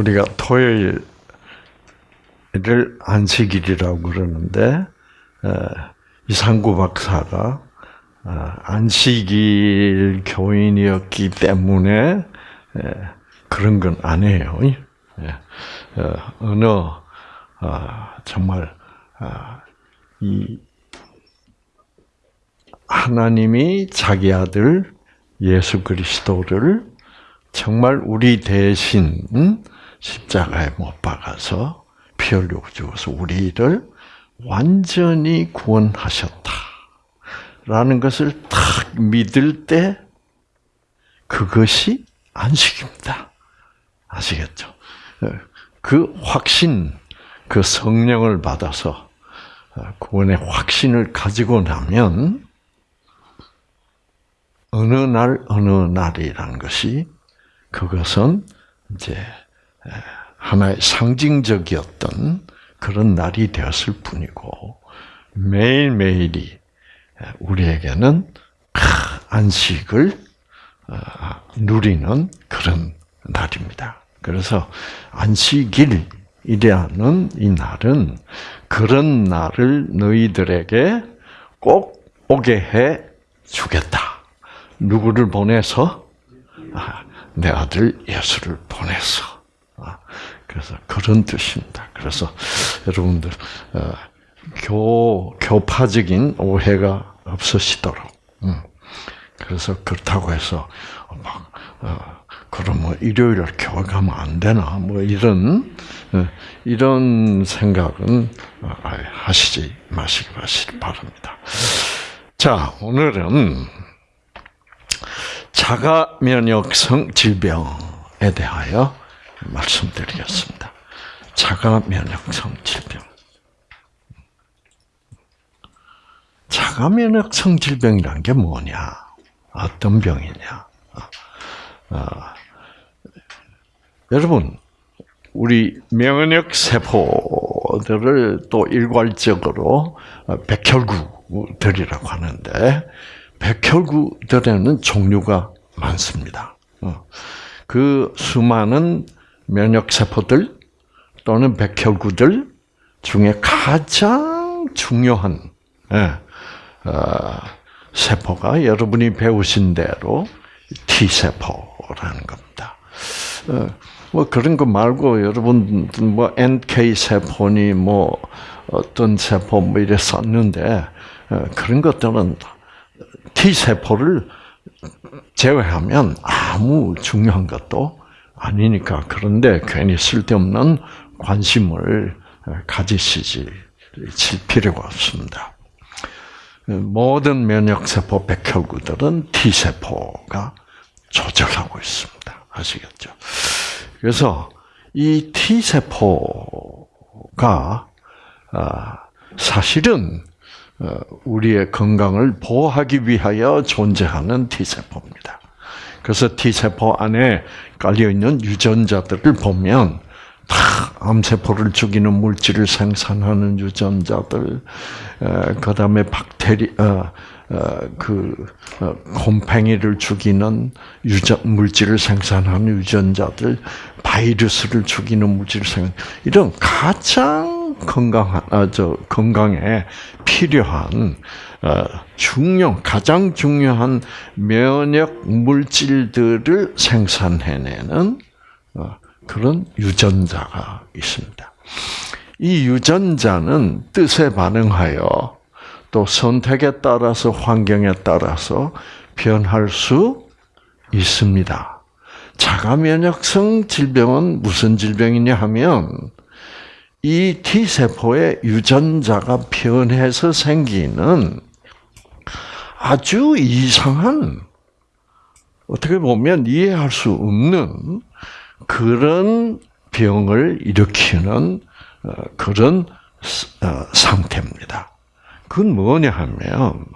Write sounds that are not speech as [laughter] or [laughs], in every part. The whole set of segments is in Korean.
우리가 토요일을 안식일이라고 그러는데 이상구 박사가 아, 안식일 교인이었기 때문에 그런 건 아니에요. 예. 어, 어느 아, 정말 아, 이 하나님이 자기 아들 예수 그리스도를 정말 우리 대신 십자가에 못 박아서 피 흘리고 죽어서 우리를 완전히 구원하셨다 라는 것을 딱 믿을 때 그것이 안식입니다. 아시겠죠? 그 확신, 그 성령을 받아서 구원의 확신을 가지고 나면 어느 날 어느 날이라는 것이 그것은 이제 하나의 상징적이었던 그런 날이 되었을 뿐이고 매일매일이 우리에게는 안식을 어, 누리는 그런 날입니다. 그래서 안식일이라는 이 날은 그런 날을 너희들에게 꼭 오게 해 주겠다. 누구를 보내서 아, 내 아들 예수를 보내서. 아, 그래서 그런 뜻입니다. 그래서 여러분들 어, 교 교파적인 오해가 없으시도록. 음. 그래서 그렇다고 해서 막 어, 그럼 뭐 일요일에 교회 가면 안 되나 뭐 이런 어, 이런 생각은 하시지 마시기 바랍니다. 자 오늘은 자가 면역성 질병에 대하여 말씀드리겠습니다. 자가 면역성 질병. 자가 면역성 질병이란 게 뭐냐? 어떤 병이냐? 어, 여러분, 우리 면역 세포들을 또 일괄적으로 백혈구들이라고 하는데 백혈구들에는 종류가 많습니다. 어. 그 수많은 면역 세포들 또는 백혈구들 중에 가장 중요한 예, 어, 세포가 여러분이 배우신 대로 T 세포라는 겁니다. 어, 뭐 그런 거 말고 여러분 뭐 NK 세포니 뭐 어떤 세포 뭐 이래 썼는데 그런 것들은 T 세포를 제외하면 아무 중요한 것도 아니니까 그런데 괜히 쓸데없는 관심을 가지시지 칠 필요가 없습니다. 모든 면역세포 백혈구들은 T세포가 조절하고 있습니다. 아시겠죠? 그래서 이 T세포가 아, 사실은 어, 우리의 건강을 보호하기 위하여 존재하는 T세포입니다. 그래서 T세포 안에 깔려 있는 유전자들을 보면 다 암세포를 죽이는 물질을 생산하는 유전자들, 그 다음에 박테리, 어, 어, 그 어, 곰팡이를 죽이는 유전 물질을 생산하는 유전자들, 바이러스를 죽이는 물질을 생산 이런 가장 건강한 아, 저 건강에 필요한 어, 중요 가장 중요한 면역 물질들을 생산해내는 어, 그런 유전자가 있습니다. 이 유전자는 뜻에 반응하여 또 선택에 따라서 환경에 따라서 변할 수 있습니다. 자가 면역성 질병은 무슨 질병이냐 하면 이 T세포의 유전자가 변해서 생기는 아주 이상한, 어떻게 보면 이해할 수 없는 그런 병을 일으키는 어, 그런 어, 상태입니다. 그건 뭐냐 하면,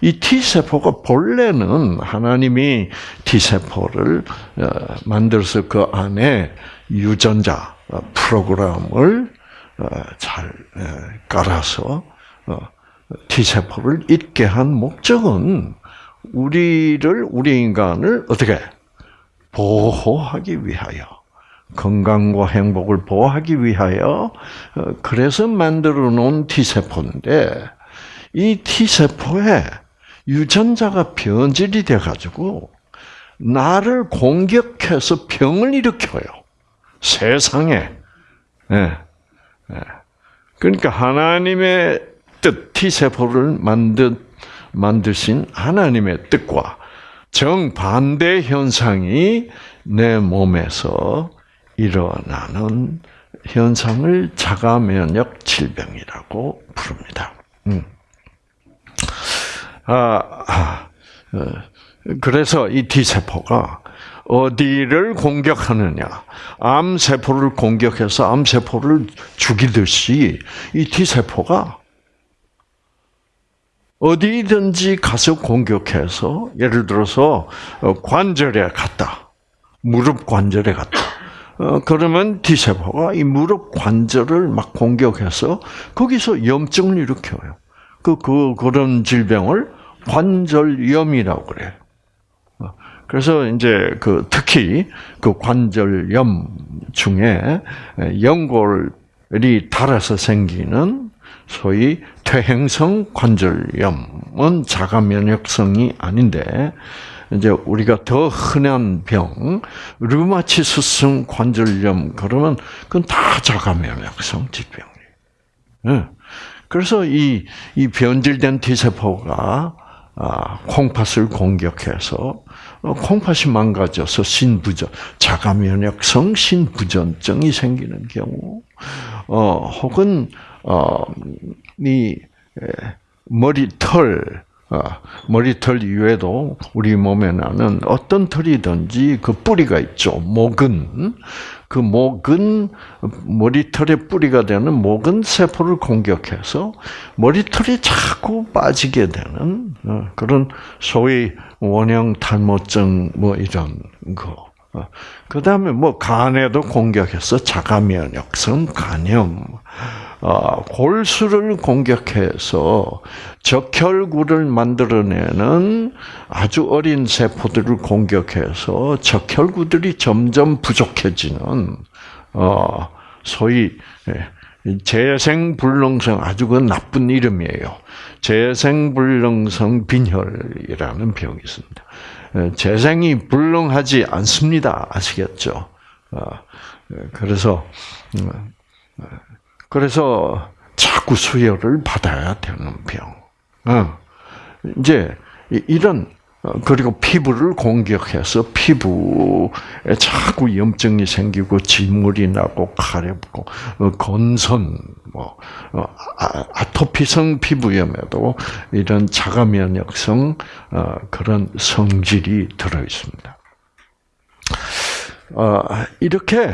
이 T세포가 본래는 하나님이 T세포를 어, 만들어서 그 안에 유전자, 프로그램을 어, 잘 깔아서 어, T세포를 있게 한 목적은 우리를, 우리 인간을 어떻게 보호하기 위하여 건강과 행복을 보호하기 위하여 어, 그래서 만들어 놓은 T세포인데 이 T세포에 유전자가 변질이 돼 가지고 나를 공격해서 병을 일으켜요. 세상에. 예. 예. 그러니까 하나님의 뜻 T세포를 만든 만드신 하나님의 뜻과 정반대 현상이 내 몸에서 일어나는 현상을 자가 면역 질병이라고 부릅니다. 음. 아, 아 어, 그래서 이 T세포가 어디를 공격하느냐. 암세포를 공격해서 암세포를 죽이듯이 이 T세포가 어디든지 가서 공격해서 예를 들어서 어, 관절에 갔다. 무릎 관절에 갔다. 어, 그러면 T세포가 이 무릎 관절을 막 공격해서 거기서 염증을 일으켜요. 그, 그, 그런 질병을 관절염이라고 그래요. 어, 그래서 이제 그 특히 그 관절염 중에 연골이 닳아서 생기는 소위 퇴행성 관절염은 자가 면역성이 아닌데 이제 우리가 더 흔한 병, 류마티스성 관절염 그러면 그건 다 자가 면역성 질병이에요. 네. 그래서 이, 이 변질된 T세포가 아, 콩팥을 공격해서 어, 콩팥이 망가져서 신부전, 자가 면역성 신부전증이 생기는 경우, 어, 혹은 어, 이 머리털, 어, 머리털 이외에도 우리 몸에 나는 어떤 털이든지 그 뿌리가 있죠. 목은 그 목은 머리털의 뿌리가 되는 목은 세포를 공격해서 머리털이 자꾸 빠지게 되는 어, 그런 소위 원형 탈모증 뭐 이런 거. 어, 그 다음에 뭐 간에도 공격해서 자가 면역성 간염, 어, 골수를 공격해서 적혈구를 만들어내는 아주 어린 세포들을 공격해서 적혈구들이 점점 부족해지는 어, 소위 예, 재생불능성 아주 그 나쁜 이름이에요. 재생불능성 빈혈이라는 병이 있습니다. 예, 재생이 불능하지 않습니다. 아시겠죠? 예, 그래서 음, 그래서 자꾸 수혈을 받아야 되는 병. 어. 이제 이런 어, 그리고 피부를 공격해서 피부에 자꾸 염증이 생기고 진물이 나고 가렵고 어, 건선 뭐 아, 아토피성 피부염에도 이런 자가 면역성 그런 성질이 들어 있습니다. 이렇게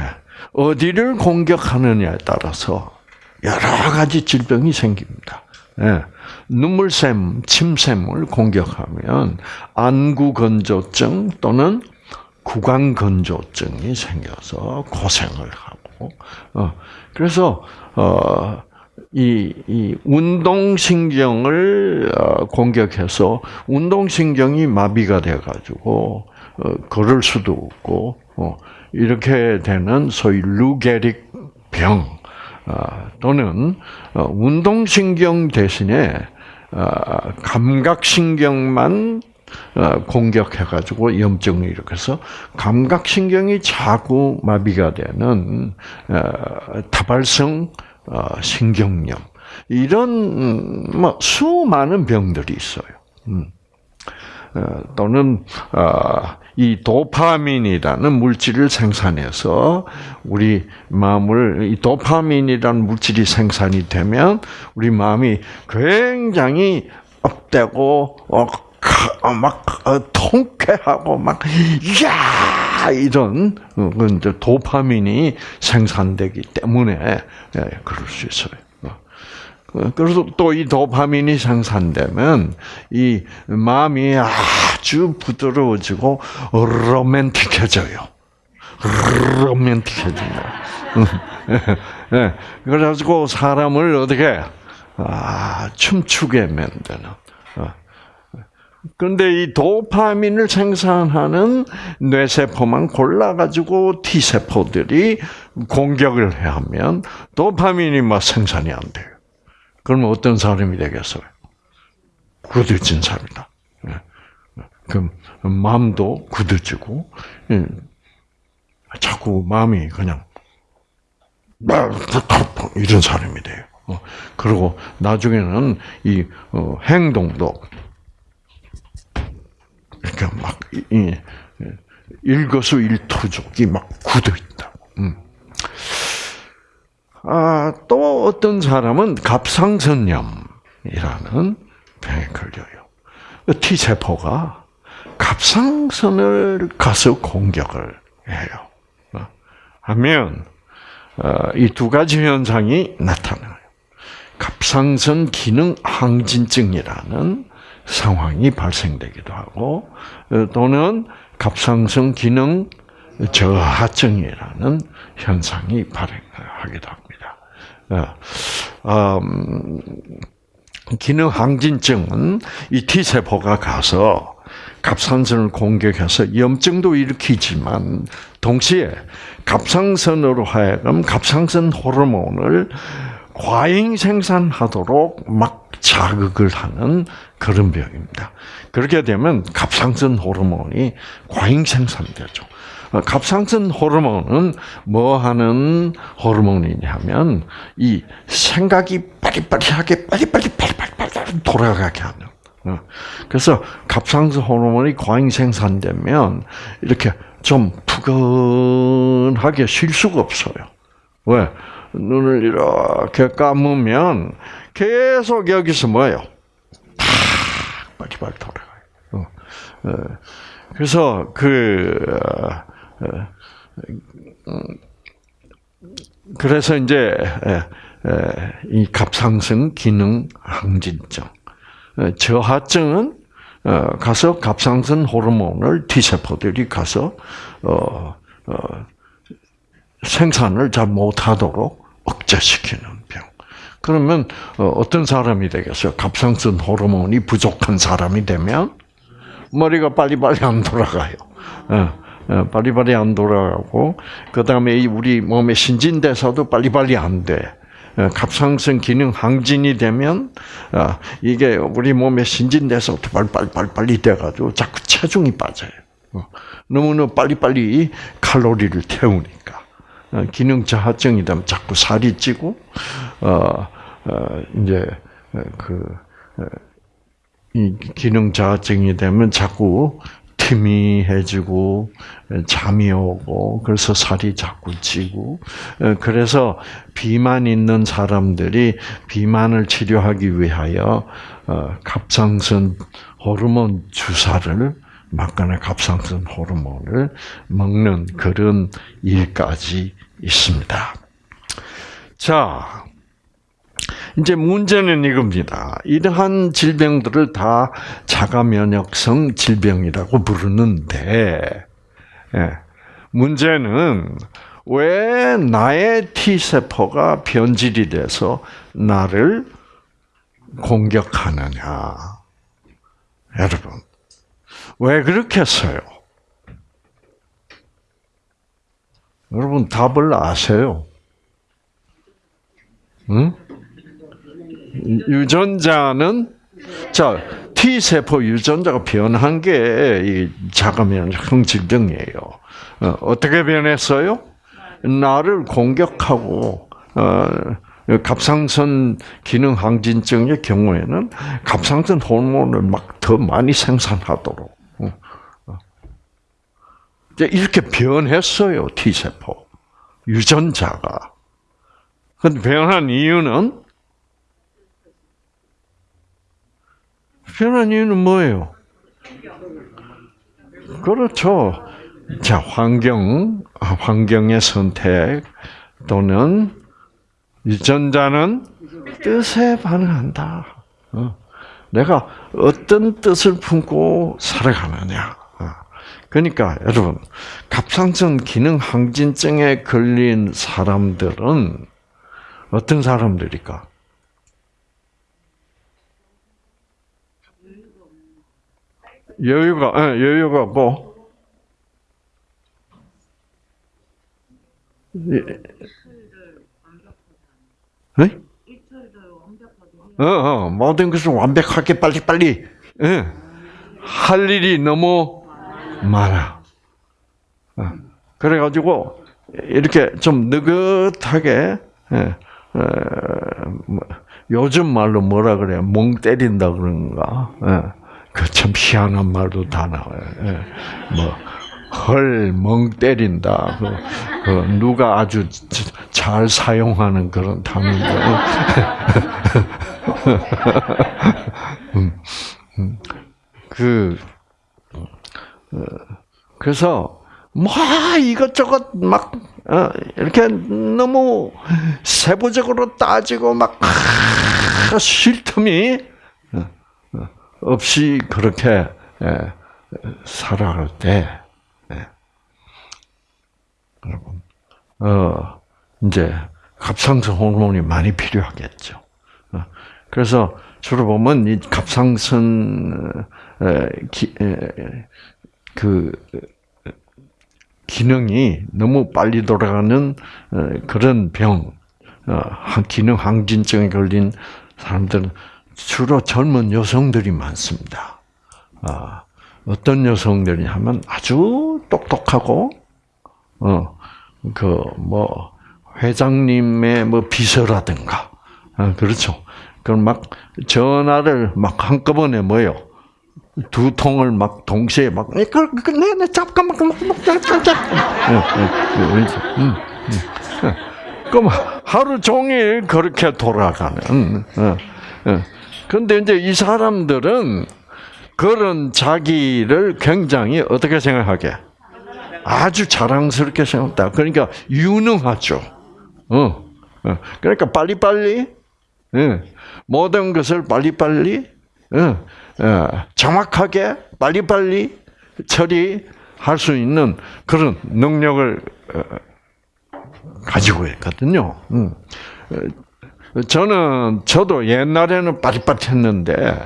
어디를 공격하느냐에 따라서 여러 가지 질병이 생깁니다. 예. 눈물샘, 침샘을 공격하면 안구건조증 또는 구강건조증이 생겨서 고생을 하고, 어, 그래서, 어, 이, 이 운동신경을 어, 공격해서 운동신경이 마비가 돼가지고, 어, 걸을 수도 없고, 어, 이렇게 되는 소위 루게릭 병, 어, 또는 어, 운동신경 대신에 어, 감각신경만 공격해가지고 염증을 일으켜서 감각신경이 자꾸 마비가 되는 다발성 신경염 이런 음, 뭐 수많은 병들이 있어요. 음. 또는 이 도파민이라는 물질을 생산해서 우리 마음을 이 도파민이라는 물질이 생산이 되면 우리 마음이 굉장히 업되고 어, 어막 어, 통쾌하고 막 야! 이런 어, 그 이제 도파민이 생산되기 때문에 예, 그럴 수 있어요. 그래서 또 이 도파민이 생산되면 이 마음이 아주 부드러워지고 로맨틱해져요. 로맨틱해진다. 네. [laughs] 그래가지고 사람을 어떻게 아, 춤추게 만드는. 어. 그런데 이 도파민을 생산하는 뇌세포만 골라가지고 T세포들이 공격을 해 하면 도파민이 막 생산이 안 돼요. 그러면 어떤 사람이 되겠어요? 굳어진 사람이다. 예. 그 마음도 굳어지고 예. 자꾸 마음이 그냥 이런 사람이 돼요. 어, 그리고 나중에는 이 어, 행동도 이렇게 막 일거수일투족이 막 굳어 있다. 음. 아, 또 어떤 사람은 갑상선염이라는 병에 걸려요. T 세포가 갑상선을 가서 공격을 해요. 어, 하면 어, 이두 가지 현상이 나타나요. 갑상선 기능 항진증이라는 상황이 발생되기도 하고 어, 또는 갑상선 기능 저하증이라는 현상이 합니다. 어, 음, 기능 항진증은 이 T 세포가 가서 갑상선을 공격해서 염증도 일으키지만 동시에 갑상선으로 하여금 갑상선 호르몬을 과잉 생산하도록 막 자극을 하는 그런 병입니다. 그렇게 되면 갑상선 호르몬이 과잉 생산되죠. 갑상선 호르몬은 뭐 하는 호르몬이냐면 이 생각이 빠리빠리하게 빨리빨리 빨리빨리 돌아가게 하는. 어. 그래서 갑상선 호르몬이 과잉 생산되면 이렇게 좀 푸근하게 쉴 수가 없어요. 왜? 눈을 이렇게 감으면 계속 여기서 뭐예요? 팍 빨리빨리 돌아가요. 어. 어. 그래서 그 그래서 이제 이 갑상선 기능 항진증, 저하증은 어, 가서 갑상선 호르몬을 T 세포들이 가서 어, 어, 생산을 잘 못하도록 억제시키는 병. 그러면 어떤 사람이 되겠어요? 갑상선 호르몬이 부족한 사람이 되면 머리가 빨리빨리 안 돌아가요. 빨리빨리 안 돌아가고 그 다음에 우리 몸의 신진대사도 빨리빨리 안 돼. 어, 갑상선 기능 항진이 되면 어, 이게 우리 몸의 신진대사부터 빨리 빨리 빨리 돼가지고 자꾸 체중이 빠져요. 어, 너무너무 빨리빨리 칼로리를 태우니까 기능 저하증이 되면 자꾸 살이 찌고 어, 이제 그 이 기능 저하증이 되면 자꾸 희미해지고 잠이 오고 그래서 살이 자꾸 찌고 그래서 비만 있는 사람들이 비만을 치료하기 위하여 어, 갑상선 호르몬 주사를 막거나 갑상선 호르몬을 먹는 그런 일까지 있습니다. 자, 이제 문제는 이겁니다. 이러한 질병들을 다 자가 면역성 질병이라고 부르는데, 예, 문제는 왜 나의 T 세포가 변질이 돼서 나를 공격하느냐? 여러분, 왜 그렇게 써요? 여러분 답을 아세요? 응? 유전자는 자 T 세포 유전자가 변한 게 자가면역 질병이에요. 어, 어떻게 변했어요? 나를 공격하고 어, 갑상선 기능 항진증의 경우에는 갑상선 호르몬을 막 더 많이 생산하도록 어, 어. 이렇게 변했어요 T 세포 유전자가. 근데 변한 이유는 변한 이유는 뭐예요? 그렇죠. 자, 환경, 환경의 선택 또는 유전자는 뜻에 반응한다. 어. 내가 어떤 뜻을 품고 살아가느냐. 어. 그러니까 여러분, 갑상선 기능 항진증에 걸린 사람들은 어떤 사람들일까? 여유가 예, 여유가 뭐 네? 어, 어, 모든 것을 완벽하게 빨리빨리 예. 할 일이 너무 많아. 어, 그래가지고 이렇게 좀 느긋하게 예, 어, 뭐, 요즘 말로 뭐라 그래? 멍 때린다 그런가? 예, 그 참 희한한 말도 다 나와요. 예, 뭐 헐, 멍 때린다. 그, 그 누가 아주 잘 사용하는 그런 단어인데. [laughs] 음, 음. 그, 어, 그래서, 뭐, 이것저것 막, 어, 이렇게 너무 세부적으로 따지고 막, 쉴 틈이 어, 없이 그렇게 살아갈 때, 여러분, 어, 이제 갑상선 호르몬이 많이 필요하겠죠. 어, 그래서 주로 보면 이 갑상선 기, 그 기능이 너무 빨리 돌아가는 그런 병, 어, 기능 항진증에 걸린 사람들은 주로 젊은 여성들이 많습니다. 아, 어떤 여성들이 하면 아주 똑똑하고 어, 그, 뭐, 회장님의 뭐 비서라든가, 아, 그렇죠. 그럼 막 전화를 막 한꺼번에 뭐요? 두 통을 막 동시에 막, 네, 네, 잠깐만, 잠깐만, 그럼 하루 종일 그렇게 돌아가는. 그런데 이제 이 사람들은 그런 자기를 굉장히 어떻게 생각하게? 아주 자랑스럽게 생각다. 그러니까 유능하죠. 어. 어. 그러니까 빨리빨리 예. 모든 것을 빨리빨리 어. 어. 정확하게 빨리빨리 처리할 수 있는 그런 능력을 가지고 있거든요. 음. 저는 저도 옛날에는 빠릿빠릿했는데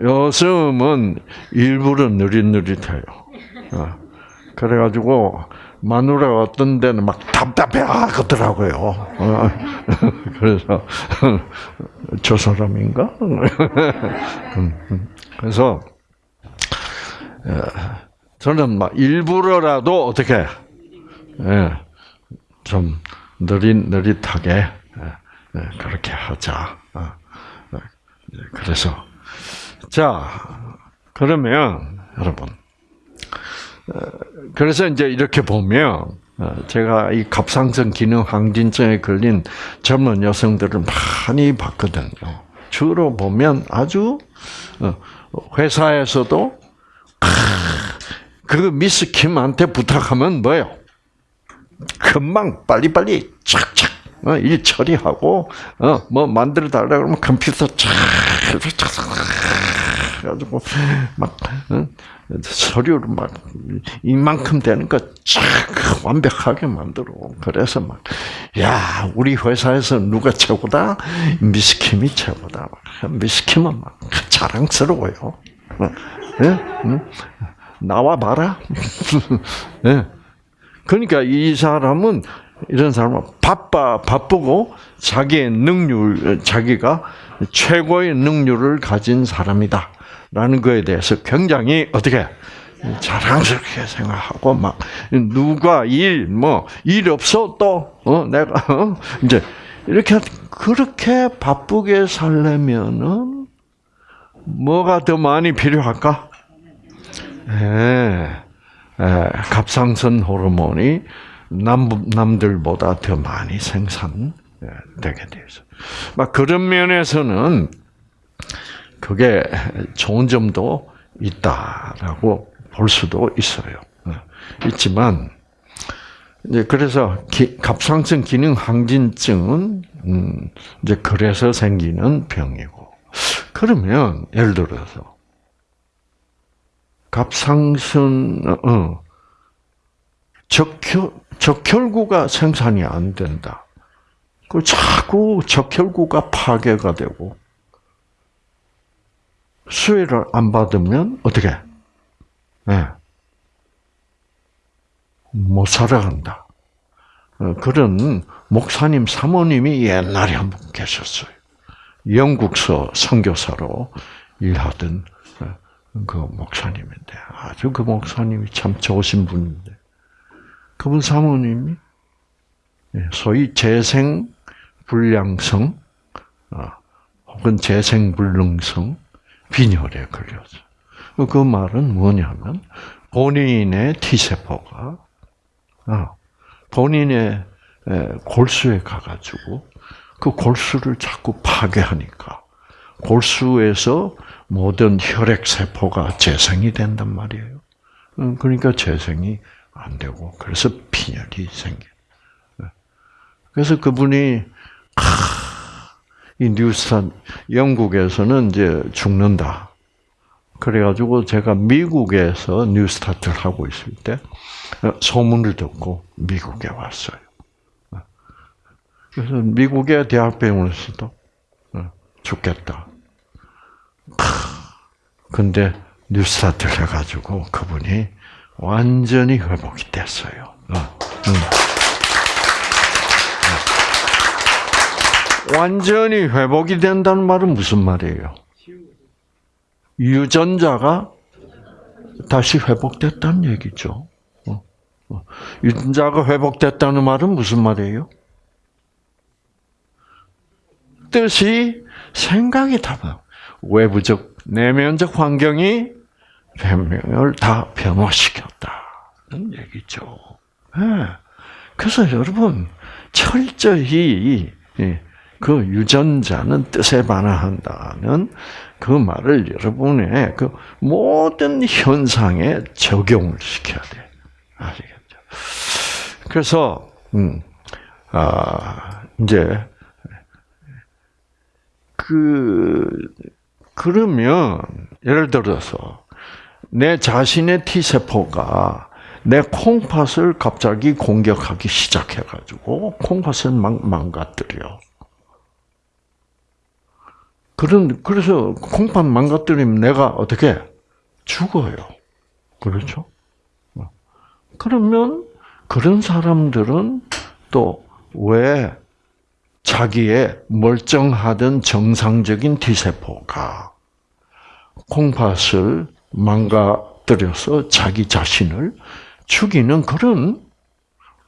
요즘은 일부러 느릿느릿해요. 그래가지고 마누라가 어떤 데는 막 답답해 하더라고요. 어. [laughs] 그래서 [laughs] 저 사람인가? [laughs] 음, 음. 그래서 어, 저는 막 일부러라도 어떻게 예, 좀 느릿 느릿하게 예, 예, 그렇게 하자. 어, 그래서 자 그러면 여러분. 그래서 이제 이렇게 보면 어, 제가 이 갑상선 기능 항진증에 걸린 젊은 여성들을 많이 봤거든요. 주로 보면 아주 어, 회사에서도 그 미스 킴한테 부탁하면 뭐요? 금방 빨리빨리 착착 어, 일 처리하고 뭐 만들어 달라 그러면 컴퓨터 착 해가지고 막 서류를 막 이만큼 되는 거쫙 완벽하게 만들어. 그래서 막, 야, 우리 회사에서 누가 최고다? 미스킴이 최고다. 미스킴은 막 자랑스러워요. 네? 나와 봐라. 네. 그러니까 이 사람은 이런 사람은 바빠 바쁘고 자기의 능률 자기가 최고의 능률을 가진 사람이다. 라는 거에 대해서 굉장히 어떻게 자랑스럽게 생각하고 막 누가 일 뭐 일 없어 또 어, 내가 어? 이제 이렇게 그렇게 바쁘게 살려면은 뭐가 더 많이 필요할까? 예, 예, 갑상선 호르몬이 남 남들보다 더 많이 생산되게 되죠. 막 그런 면에서는 그게 좋은 점도 있다라고 볼 수도 있어요. 어, 있지만 이제 그래서 기, 갑상선 기능 항진증은 음, 이제 그래서 생기는 병이고 그러면 예를 들어서 갑상선 어, 적혈 적혈구가 생산이 안 된다. 그 자꾸 적혈구가 파괴가 되고 수혜를 안 받으면 어떻게 네. 못 살아간다. 어, 그런 목사님 사모님이 옛날에 한 분 계셨어요. 영국서 선교사로 일하던 어, 그 목사님인데 아주 그 목사님이 참 좋으신 분인데 그분 사모님이 예, 소위 재생 불량성 어, 혹은 재생 불능성 빈혈에 걸려서 그 말은 뭐냐면 본인의 T 세포가 본인의 골수에 가가지고 그 골수를 자꾸 파괴하니까 골수에서 모든 혈액 세포가 재생이 된단 말이에요. 음, 그러니까 재생이 안 되고 그래서 빈혈이 생겨. 그래서 그분이 이 뉴스탄 영국에서는 이제 죽는다. 그래가지고 제가 미국에서 뉴스타트를 하고 있을 때 어, 소문을 듣고 미국에 왔어요. 그래서 미국의 대학병원에서도 어, 죽겠다. 근데 뉴스타트를 해가지고 그분이 완전히 회복이 됐어요. 어, 완전히 회복이 된다는 말은 무슨 말이에요? 유전자가 다시 회복됐다는 얘기죠. 유전자가 회복됐다는 말은 무슨 말이에요? 뜻이 생각이 답 외부적 내면적 환경이 변명을 다 변화시켰다는 얘기죠. 네. 그래서 여러분 철저히 그 유전자는 뜻에 반응한다는 그 말을 여러분의 그 모든 현상에 적용을 시켜야 돼. 아시겠죠? 그래서 음, 아, 이제 그 그러면 예를 들어서 내 자신의 T 세포가 내 콩팥을 갑자기 공격하기 시작해가지고 콩팥을 망, 망가뜨려. 그런 그래서 콩팥 망가뜨리면 내가 어떻게 죽어요. 그렇죠? 그러면 그런 사람들은 또 왜 자기의 멀쩡하던 정상적인 T세포가 콩팥을 망가뜨려서 자기 자신을 죽이는 그런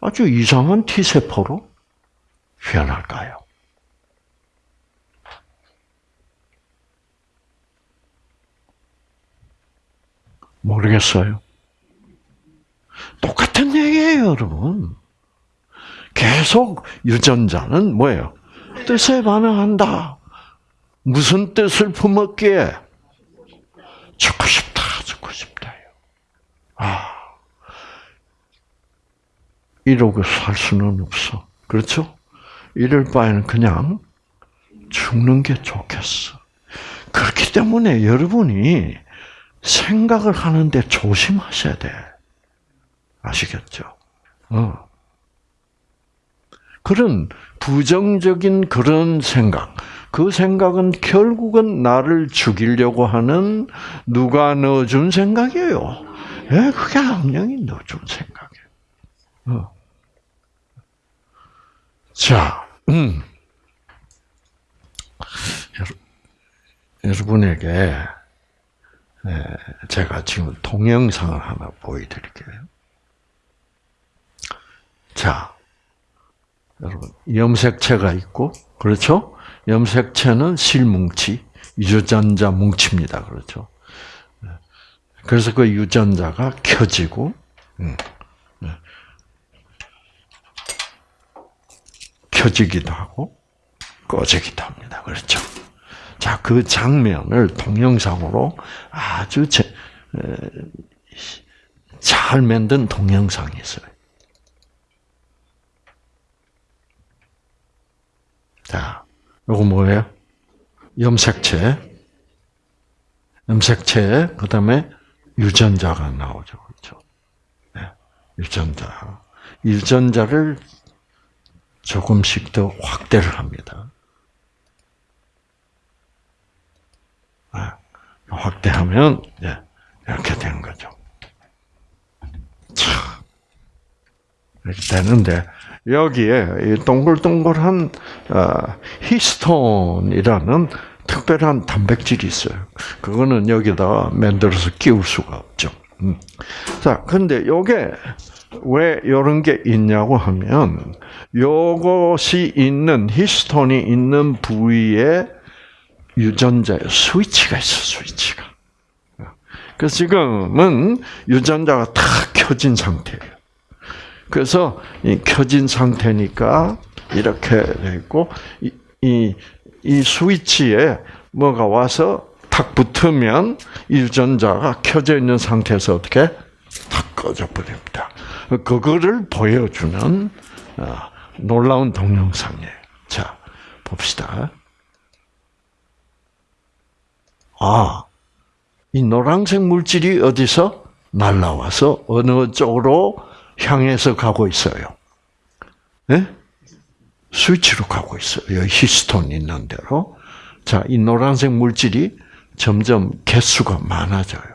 아주 이상한 T세포로 변할까요? 모르겠어요. 똑같은 얘기예요, 여러분. 계속 유전자는 뭐예요? 뜻에 반응한다. 무슨 뜻을 품었기에? 죽고 싶다. 아, 이러고 살 수는 없어. 그렇죠? 이럴 바에는 그냥 죽는 게 좋겠어. 그렇기 때문에 여러분이 생각을 하는데 조심하셔야 돼. 아시겠죠? 어. 그런 부정적인 그런 생각, 그 생각은 결국은 나를 죽이려고 하는 누가 넣어준 생각이에요. 예, 그게 악령이 넣어준 생각이에요. 어. 자, 음. 여러분에게 네, 제가 지금 동영상을 하나 보여드릴게요. 자, 여러분 염색체가 있고 그렇죠? 염색체는 실뭉치, 유전자 뭉치입니다. 그렇죠? 네. 그래서 그 유전자가 켜지고 음, 네. 켜지기도 하고 꺼지기도 합니다. 그렇죠? 자, 그 장면을 동영상으로 아주 제, 잘 만든 동영상이 있어요. 자, 요거 뭐예요? 염색체. 염색체, 그 다음에 유전자가 나오죠. 그렇죠? 네. 유전자. 유전자를 조금씩 더 확대를 합니다. 네. 확대하면 네. 이렇게 되는 거죠. 이렇게 되는데 여기에 동글동글한 어, 히스톤이라는 특별한 단백질이 있어요. 그거는 여기다 만들어서 끼울 수가 없죠. 음. 자, 근데 요게 왜 이런 게 있냐고 하면 요것이 있는 히스톤이 있는 부위에 유전자의 스위치가 있어 스위치가. 그래서 지금은 유전자가 다 켜진 상태예요. 그래서 이 켜진 상태니까 이렇게 돼 있고 이, 이, 이 스위치에 뭐가 와서 탁 붙으면 이 유전자가 켜져 있는 상태에서 어떻게 탁 꺼져 버립니다. 그거를 보여주는 어, 놀라운 동영상이에요. 자, 봅시다. 아, 이 노란색 물질이 어디서 날라와서 어느 쪽으로 향해서 가고 있어요. 네? 스위치로 가고 있어요. 히스톤 있는 대로. 자, 이 노란색 물질이 점점 개수가 많아져요.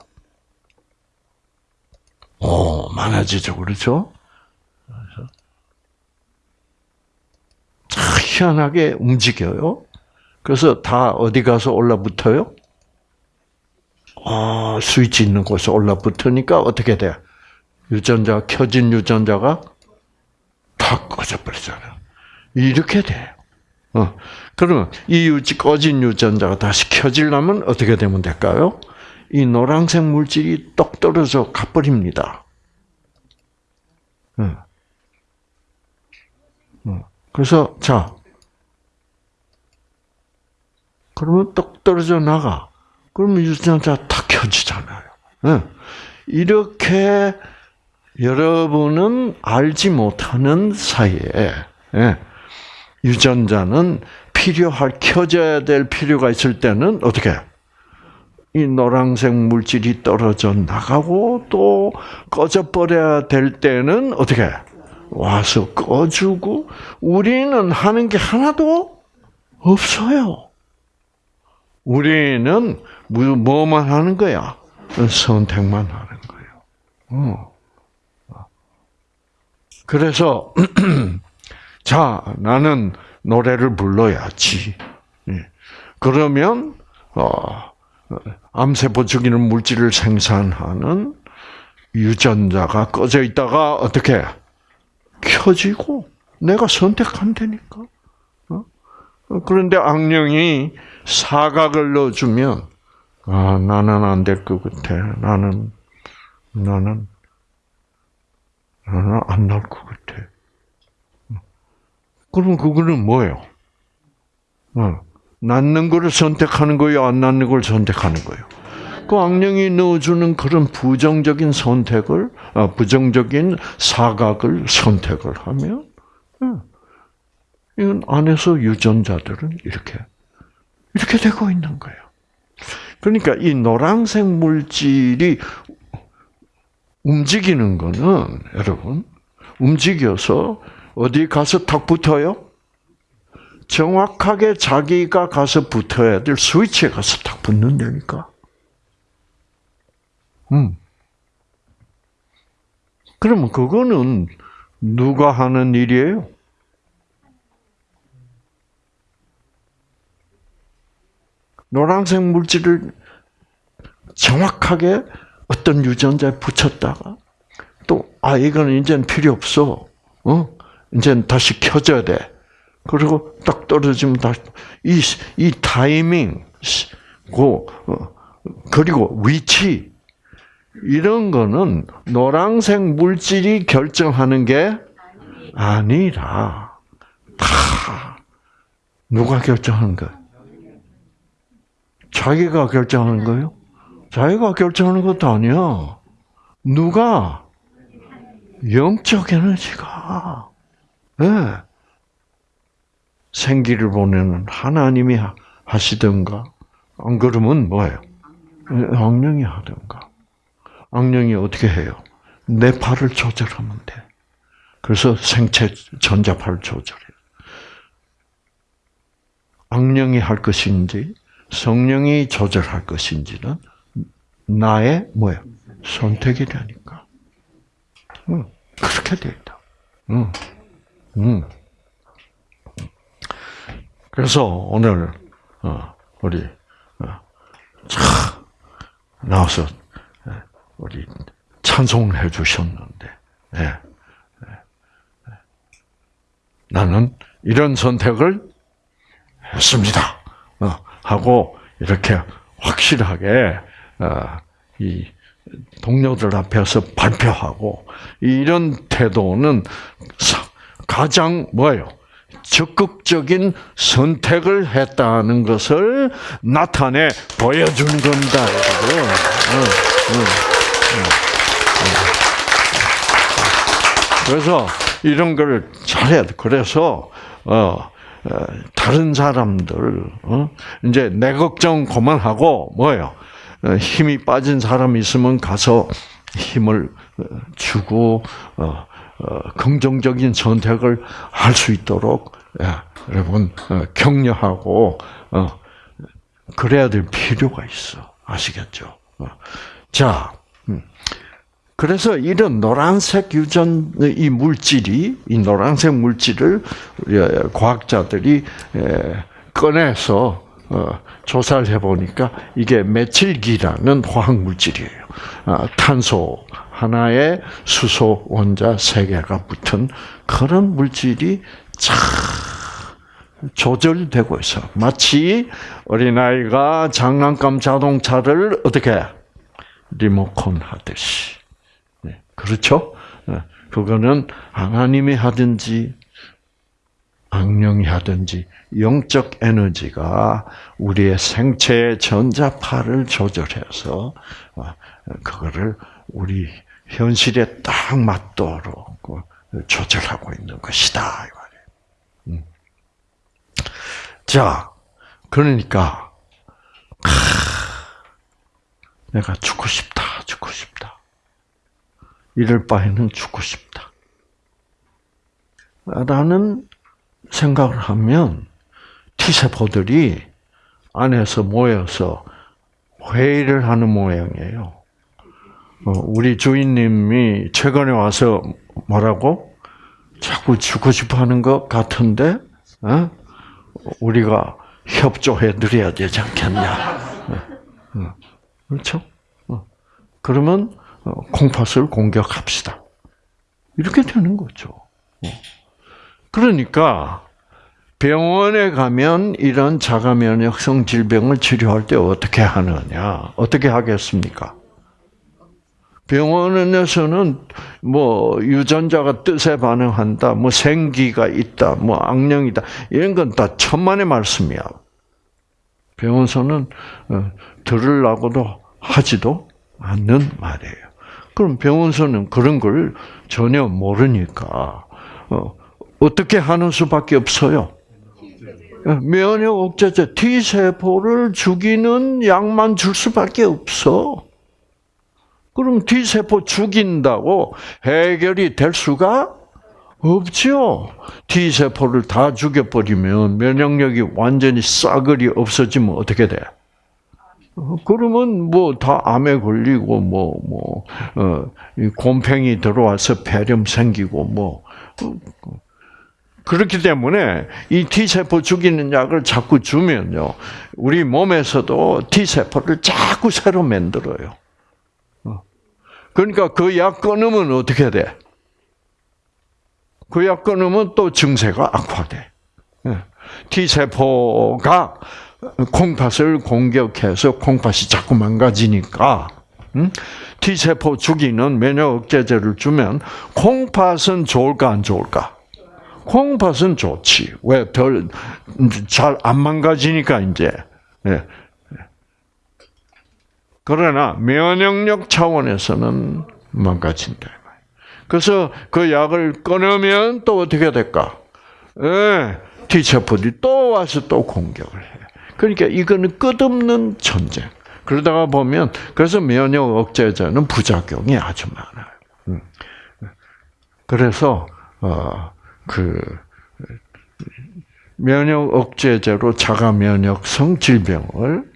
오, 많아지죠, 그렇죠? 참 희한하게 움직여요. 그래서 다 어디 가서 올라붙어요? 아, 스위치 있는 곳에 올라붙으니까 어떻게 돼? 유전자, 켜진 유전자가 다 꺼져버리잖아요. 이렇게 돼요. 어. 그러면 이 유지 꺼진 유전자가 다시 켜지려면 어떻게 되면 될까요? 이 노란색 물질이 똑 떨어져 가버립니다. 어. 어. 그래서 자, 그러면 똑 떨어져 나가. 그러면 유전자 다 켜지잖아요. 어. 이렇게 여러분은 알지 못하는 사이에 예, 유전자는 필요할 켜져야 될 필요가 있을 때는 어떻게 이 노란색 물질이 떨어져 나가고 또 꺼져 버려야 될 때는 어떻게 와서 꺼주고 우리는 하는 게 하나도 없어요. 우리는 뭐만 하는 거야? 선택만 하는 거예요. 어. 그래서 [clears throat] 자 나는 노래를 불러야지. 예. 그러면 어, 암세포 죽이는 물질을 생산하는 유전자가 꺼져 있다가 어떻게 켜지고 내가 선택하면 되니까. 어? 그런데 악령이 사각을 넣어주면 아 나는 안 될 것 같아. 나는 나는 나는 안 날 것 같아. 그럼 그거는 뭐예요? 어, 낳는 거를 선택하는 거예요? 안 낳는 걸 선택하는 거예요? 그 악령이 넣어주는 그런 부정적인 선택을, 어, 부정적인 사각을 선택을 하면, 어, 이건 안에서 유전자들은 이렇게, 이렇게 되고 있는 거예요. 그러니까 이 노란색 물질이 움직이는 거는 여러분 움직여서 어디 가서 탁 붙어요? 정확하게 자기가 가서 붙어야 될 스위치에 가서 탁 붙는다니까. 음. 그러면 그거는 누가 하는 일이에요? 노란색 물질을 정확하게 어떤 유전자에 붙였다가 또, 아, 이거는 이제는 필요 없어. 어? 이제는 다시 켜져야 돼. 그리고 딱 떨어지면 다시, 이, 이 타이밍, 고, 어, 그리고 위치, 이런 거는 노란색 물질이 결정하는 게 아니라, 다, 누가 결정하는 거예요? 자기가 결정하는 거예요? 자기가 결정하는 것도 아니야. 누가? 영적 에너지가. 네. 생기를 보내는 하나님이 하시든가, 안 그러면 뭐예요? 악령이 하든가. 악령이 어떻게 해요? 내 팔을 조절하면 돼. 그래서 생체 전자파를 조절해요. 악령이 할 것인지, 성령이 조절할 것인지는 나의 뭐야 선택이라니까. 응, 그렇게 돼 있다. 음, 음. 그래서 오늘 어, 우리 어, 차 나와서 예, 우리 찬송해 주셨는데 예, 예, 나는 이런 선택을 했습니다. 어, 하고 이렇게 확실하게 이 동료들 앞에서 발표하고 이런 태도는 가장 뭐예요? 적극적인 선택을 했다는 것을 나타내 보여주는 겁니다. 그래서 이런 걸 잘해야 돼. 그래서 어, 어 다른 사람들 어? 이제 내 걱정 그만하고 뭐예요? 어, 힘이 빠진 사람이 있으면 가서 힘을 어, 주고 어, 긍정적인 선택을 할 수 있도록 여러분 격려하고 그래야 될 필요가 있어 아시겠죠? 자, 음. 그래서 이런 노란색 유전 이 물질이 이 노란색 물질을 과학자들이 꺼내서 어, 조사를 해보니까 이게 메틸기라는 화학 물질이에요. 아, 탄소 하나에 수소 원자 세 개가 붙은 그런 물질이 참 조절되고 있어. 마치 어린아이가 장난감 자동차를 어떻게 리모컨 하듯이. 네, 그렇죠? 네, 그거는 하나님이 하든지 악령이 하든지 영적 에너지가 우리의 생체의 전자파를 조절해서 어, 그거를 우리 현실에 딱 맞도록 그 조절하고 있는 것이다. 음. 자, 그러니까 내가 죽고 싶다, 죽고 싶다. 이럴 바에는 죽고 싶다. 라는 생각을 하면 T세포들이 안에서 모여서 회의를 하는 모양이에요. 어, 우리 주인님이 최근에 와서 뭐라고? 자꾸 죽고 싶어 하는 것 같은데, 어? 우리가 협조해 드려야 되지 않겠냐. 어, 그렇죠? 그러면 콩팥을 공격합시다. 이렇게 되는 거죠. 그러니까 병원에 가면 이런 자가 면역성 질병을 치료할 때 어떻게 하느냐? 어떻게 하겠습니까? 병원에서는 뭐 유전자가 뜻에 반응한다, 뭐 생기가 있다, 뭐 악령이다 이런 건 다 천만의 말씀이야. 병원에서는 어, 들으려고도 하지도 않는 말이에요. 그럼 병원에서는 그런 걸 전혀 모르니까 어, 어떻게 하는 수밖에 없어요. 면역 억제제 T 세포를 죽이는 약만 줄 수밖에 없어. 그럼 T 세포 죽인다고 해결이 될 수가 없죠. T 세포를 다 죽여버리면 면역력이 완전히 싸그리 없어지면 어떻게 돼? 그러면 뭐 다 암에 걸리고 뭐뭐 뭐, 어, 곰팡이 들어와서 폐렴 생기고 뭐 그렇기 때문에 이 T세포 죽이는 약을 자꾸 주면요. 우리 몸에서도 T세포를 자꾸 새로 만들어요. 어. 그러니까 그 약 끊으면 어떻게 돼? 그 약 끊으면 또 증세가 악화돼. 예. T세포가 콩팥을 공격해서 콩팥이 자꾸 망가지니까 T세포 죽이는 면역 억제제를 주면 콩팥은 좋을까 안 좋을까? 콩팥은 좋지. 왜? 별, 잘 안 망가지니까, 이제. 네. 그러나, 면역력 차원에서는 망가진다. 그래서 그 약을 끊으면 또 어떻게 될까? 네. T세포들이 또 와서 또 공격을 해. 그러니까 이거는 끝없는 전쟁. 그러다가 보면, 그래서 면역 억제제는 부작용이 아주 많아요. 음. 그래서, 어, 그 면역 억제제로 자가 면역성 질병을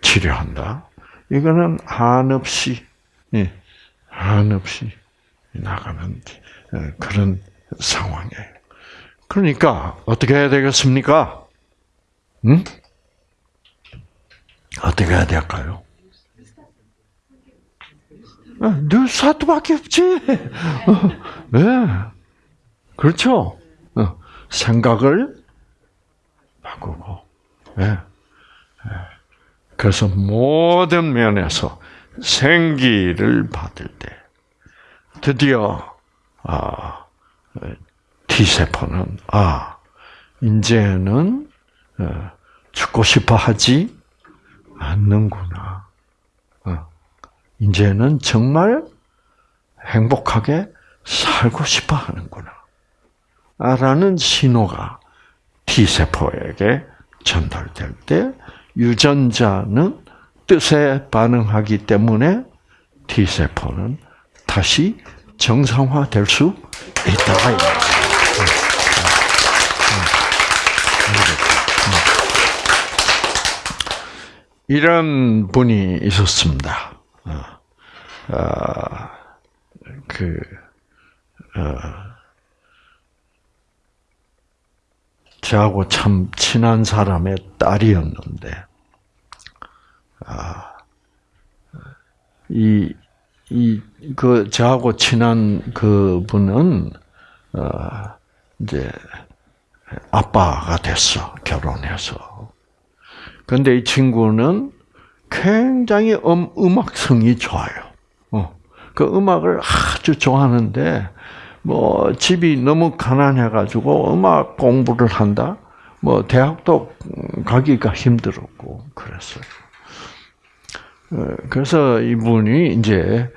치료한다. 이거는 한없이 예, 한없이 나가는 예, 그런 상황이에요. 그러니까 어떻게 해야 되겠습니까? 응? 어떻게 해야 될까요? 뉴스타트밖에 없지. 네. 그렇죠. 어, 생각을 바꾸고. 네. 그래서 모든 면에서 생기를 받을 때 드디어 아, T 세포는 아 이제는 어, 죽고 싶어 하지 않는구나. 어, 이제는 정말 행복하게 살고 싶어 하는구나. 라는 신호가 T세포에게 전달될 때 유전자는 뜻에 반응하기 때문에 T세포는 다시 정상화될 수 있다. 이런 분이 있었습니다. 어, 어, 그, 어, 저하고 참 친한 사람의 딸이었는데, 아, 이, 이, 그, 저하고 친한 그 분은, 어, 이제, 아빠가 됐어, 결혼해서. 근데 이 친구는 굉장히 음, 음악성이 좋아요. 어. 그 음악을 아주 좋아하는데, 뭐, 집이 너무 가난해 가지고 음악 공부를 한다? 뭐, 대학도 가기가 힘들었고, 그랬어요. 어, 그래서 이분이 이제,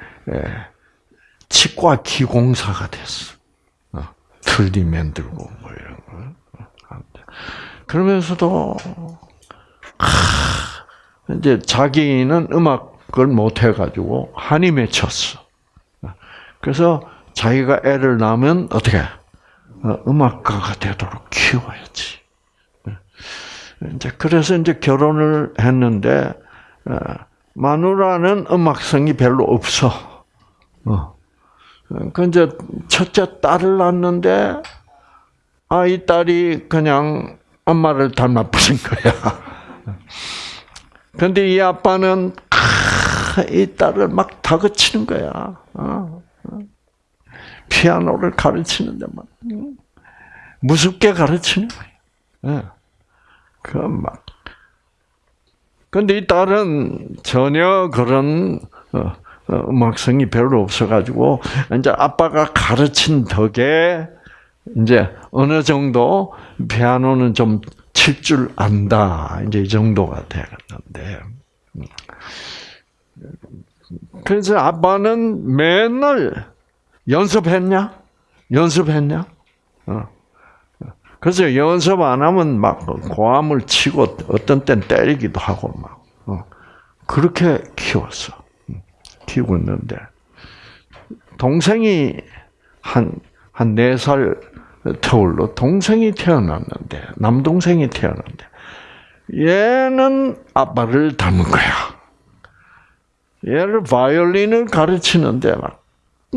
치과 기공사가 됐어. 어, 틀니 만들고, 뭐 이런 거. 그러면서도 이제 자기는 음악을 못 해가지고 한이 맺혔어. 그래서 자기가 애를 낳으면 어떻게 어, 음악가가 되도록 키워야지. 이제 그래서 이제 결혼을 했는데 어, 마누라는 음악성이 별로 없어. 어. 그 이제 첫째 딸을 낳는데 아이 딸이 그냥 엄마를 닮아버린 거야. [laughs] 근데 이 아빠는 이 딸을 막 다그치는 거야. 어, 어. 피아노를 가르치는데 막 무섭게 가르치는 거야. 예. 그 막. 근데 이 딸은 전혀 그런 어, 음악성이 별로 없어가지고 이제 아빠가 가르친 덕에 이제 어느 정도 피아노는 좀 칠 줄 안다. 이제 이 정도가 되었는데. 그래서 아빠는 맨날 연습했냐? 연습했냐? 어. 그래서 연습 안 하면 막 고함을 치고 어떤 땐 때리기도 하고 막 어. 그렇게 키웠어. 키우고 있는데 동생이 한 한 네 살 터울로 동생이 태어났는데 남동생이 태어났는데 얘는 아빠를 닮은 거야. 얘를 바이올린을 가르치는데 막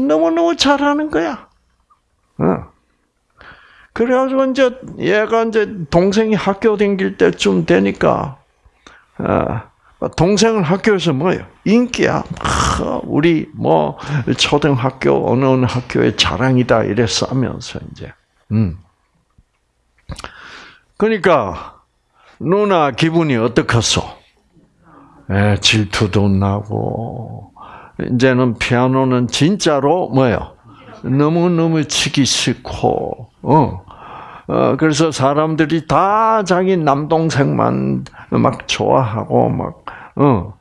너무너무 잘하는 거야. 어. 그래가지고 이제 얘가 이제 동생이 학교 다닐 때쯤 되니까 어, 동생은 학교에서 뭐예요? 인기야. 우리 뭐 초등학교 어느 어느 학교의 자랑이다 이랬어 하면서 이제 음. 그러니까 누나 기분이 어떻겠어? 에, 질투도 나고 이제는 피아노는 진짜로 뭐요? 너무 너무 치기 싫고 어. 어, 그래서 사람들이 다 자기 남동생만 막 좋아하고 막, 어.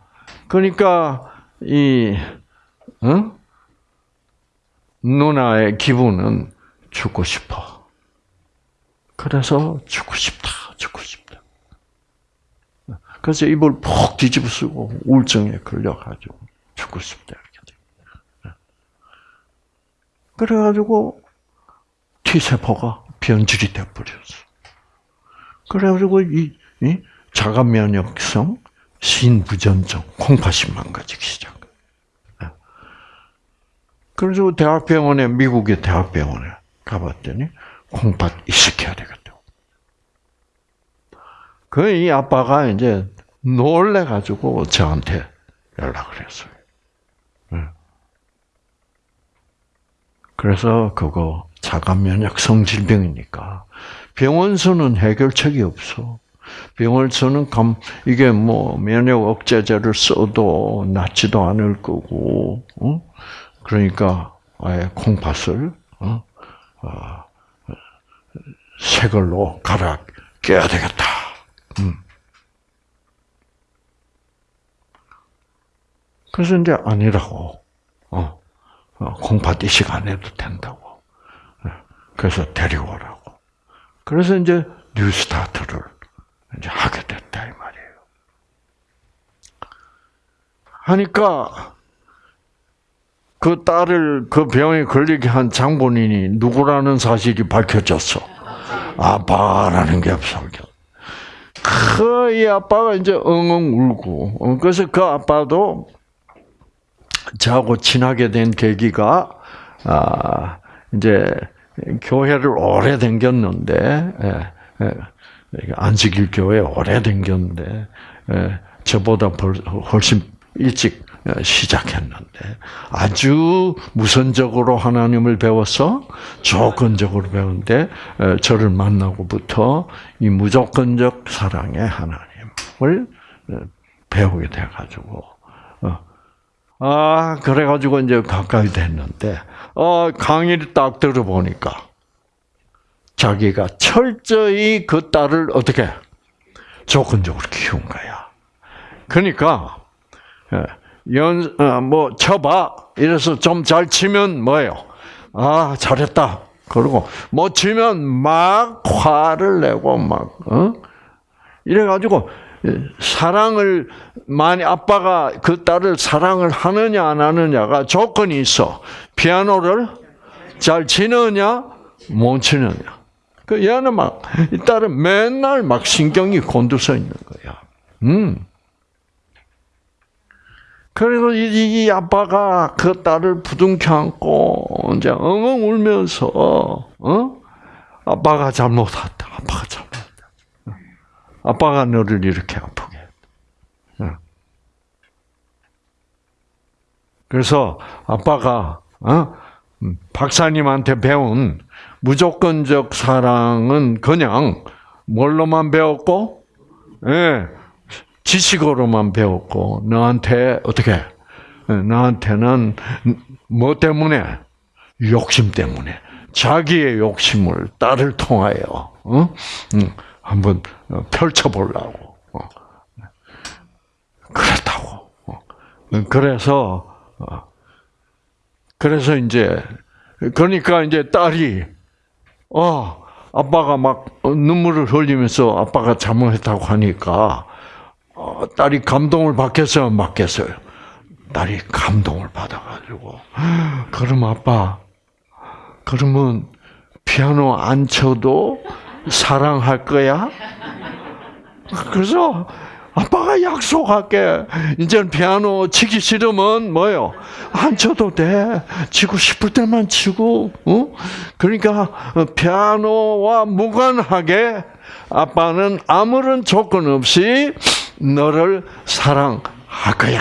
그러니까, 이, 어? 누나의 기분은 죽고 싶어. 그래서 죽고 싶다, 죽고 싶다. 그래서 입을 푹 뒤집어 쓰고 우울증에 걸려가지고 싶다 이렇게 돼. 그래가지고 T 세포가 변질이 돼 버렸어. 그래가지고 이, 이 자가 면역성 신부전증 콩팥이 망가지기 시작. 그래서 대학병원에 미국의 대학병원에 가봤더니 콩팥 이식해야 되겠다고. 그 이 아빠가 이제 놀래가지고 저한테 연락을 했어요. 네. 그래서 그거 자가 면역 성 질병이니까 병원서는 해결책이 없어. 병원서는 감 이게 뭐 면역 억제제를 써도 낫지도 않을 거고, 어? 그러니까 아예 콩팥을 어? 어, 새 걸로 갈아 껴야 되겠다. 음. 그래서 이제 아니라고. 이식 안 해도 된다고. 예, 그래서 데리고 오라고. 그래서 이제 뉴스타트를 이제 하게 됐다 이 말이에요. 하니까 그 딸을 그 병에 걸리게 한 장본인이 누구라는 사실이 밝혀졌어. 아빠라는 게 밝혀. 그이 아빠가 이제 엉엉 울고 어, 그래서 그 아빠도 저하고 친하게 된 계기가 아 이제 교회를 오래 댕겼는데 예, 예, 안식일 교회 오래 댕겼는데 예, 저보다 훨씬 일찍 시작했는데 아주 무선적으로 하나님을 배워서 조건적으로 배운데 저를 만나고부터 이 무조건적 사랑의 하나님을 배우게 돼가지고 어. 아 그래가지고 이제 가까이 됐는데 어 강의를 딱 들어보니까 자기가 철저히 그 딸을 어떻게 조건적으로 키운 거야. 그러니까 연, 어, 뭐, 쳐봐. 이래서 좀 잘 치면 뭐예요? 아, 잘했다. 그리고 못 치면 막 화를 내고 막, 어? 이래가지고, 사랑을, 많이, 아빠가 그 딸을 사랑을 하느냐, 안 하느냐가 조건이 있어. 피아노를 잘 치느냐, 못 치느냐. 그 얘는 막, 이 딸은 맨날 막 신경이 곤두서 있는 거야. 음. 그래서 이, 이, 아빠가 그 딸을 부둥켜 안고 이제 엉엉 울면서 어? 아빠가 잘못했다. 아빠가 잘못했다. 아빠가 너를 이렇게 아프게 했다. 그래서 아빠가 어? 음, 박사님한테 배운 무조건적 사랑은 그냥 뭘로만 배웠고, 예, 지식으로만 배웠고 너한테 어떻게 너한테는 뭐 때문에 욕심 때문에 자기의 욕심을 딸을 통하여 어? 응, 한번 펼쳐보려고 어. 그렇다고 어. 그래서 어. 그래서 이제 그러니까 이제 딸이 어 아빠가 막 눈물을 흘리면서 아빠가 잘못했다고 하니까 어, 딸이 감동을 받겠어요, 받겠어요? 딸이 감동을 받아가지고, 그럼 아빠, 그러면 피아노 안 쳐도 사랑할 거야? 그래서 아빠가 약속할게. 이제 피아노 치기 싫으면 뭐요? 안 쳐도 돼. 치고 싶을 때만 치고, 어? 그러니까 피아노와 무관하게 아빠는 아무런 조건 없이 너를 사랑할 거야.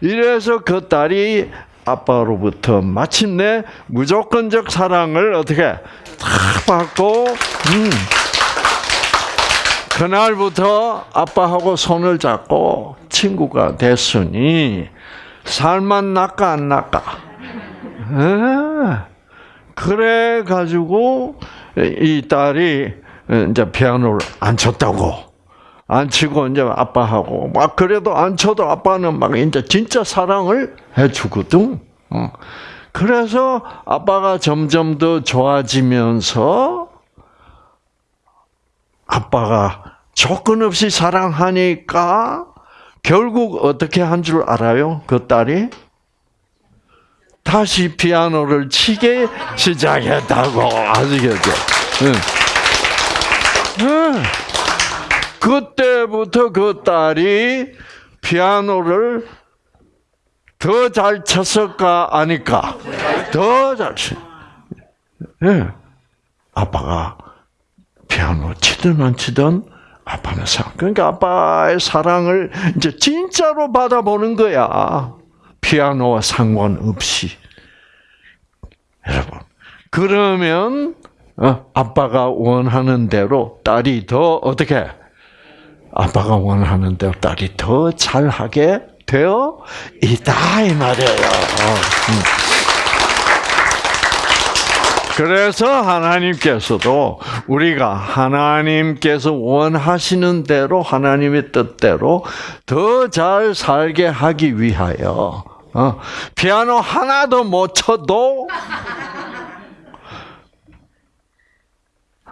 이래서 그 딸이 아빠로부터 마침내 무조건적 사랑을 어떻게 탁 받고, 음. 그날부터 아빠하고 손을 잡고 친구가 됐으니 살만 낫까 안 낫까? 그래 가지고 이 딸이 이제 피아노를 안 쳤다고 안 치고 이제 아빠하고 막 그래도 안 쳐도 아빠는 막 이제 진짜 사랑을 해주거든. 어. 그래서 아빠가 점점 더 좋아지면서 아빠가 조건 없이 사랑하니까 결국 어떻게 한 줄 알아요? 그 딸이 다시 피아노를 치게 시작했다고 아시겠죠? 응. 응. 그때부터 그 딸이 피아노를 더 잘 쳤을까 아니까 더 잘 치. 예. 아빠가 피아노 치든 안 치든 아빠는 사랑. 그러니까 아빠의 사랑을 이제 진짜로 받아보는 거야. 피아노와 상관없이. 여러분. 그러면 어, 아빠가 원하는 대로 딸이 더 어떻게 아빠가 원하는 대로 딸이 더 잘하게 되어 있다 이 말이에요. 어, 음. 그래서 하나님께서도 우리가 하나님께서 원하시는 대로 하나님의 뜻대로 더 잘 살게 하기 위하여 어, 피아노 하나 도 못 쳐도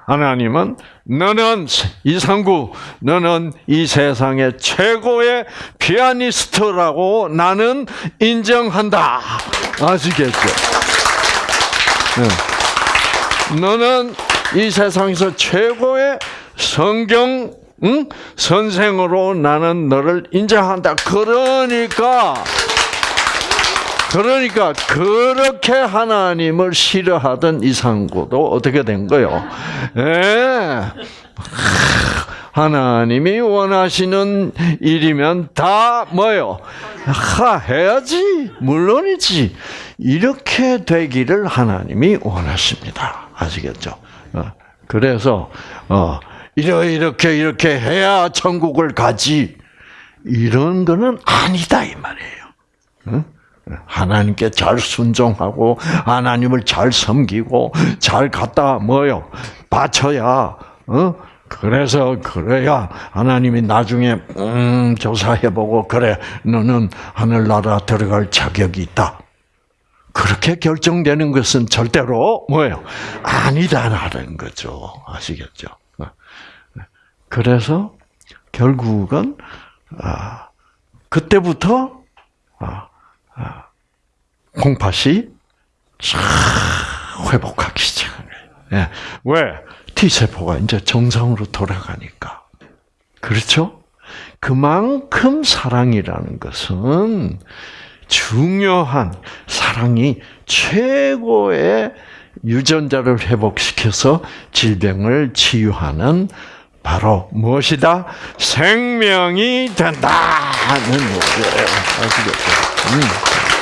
하나님은 너는 이상구 너는 이 세상의 최고의 피아니스트라고 나는 인정한다. 아시겠죠? 네. 너는 이 세상에서 최고의 성경 응? 선생으로 나는 너를 인정한다. 그러니까 그러니까 그렇게 하나님을 싫어하던 이상구도 어떻게 된 거요? 예. 하나님이 원하시는 일이면 다 뭐요? 하 해야지 물론이지 이렇게 되기를 하나님이 원하십니다. 아시겠죠? 어, 그래서 어 이렇게 이렇게 해야 천국을 가지 이런 거는 아니다 이 말이에요. 응? 하나님께 잘 순종하고 하나님을 잘 섬기고 잘 갖다 뭐요 바쳐야 어 그래서 그래야 하나님이 나중에 음 조사해보고 그래 너는 하늘나라 들어갈 자격이 있다. 그렇게 결정되는 것은 절대로 뭐예요 아니다라는 거죠 아시겠죠? 그래서 결국은 아 그때부터 아 콩팥이 싹 회복하기 시작하는 거예요. 왜? T세포가 이제 정상으로 돌아가니까. 그렇죠? 그만큼 사랑이라는 것은 중요한 사랑이 최고의 유전자를 회복시켜서 질병을 치유하는 바로 무엇이다? 생명이 된다는 거예요. 아시겠죠? 음.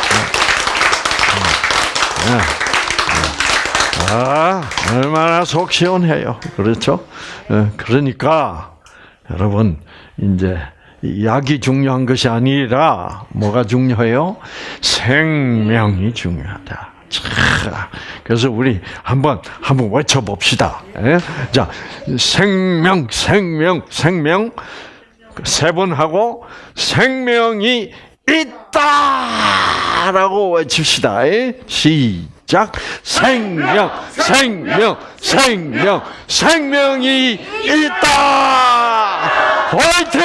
아, 얼마나 속 시원해요. 그렇죠? 그러니까, 여러분, 이제, 약이 중요한 것이 아니라, 뭐가 중요해요? 생명이 중요하다. 그래서 우리 한번, 한번 외쳐봅시다. 자, 생명, 생명, 생명, 세 번 하고, 생명이 있다 라고 외칩시다. 시작. 생명, 생명, 생명, 생명이 있다. 화이팅!